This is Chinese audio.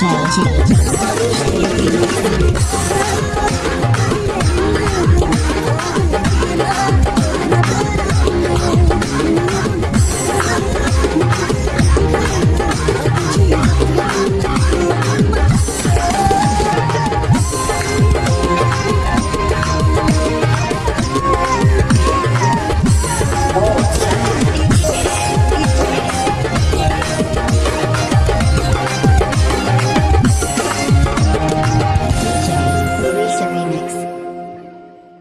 下来下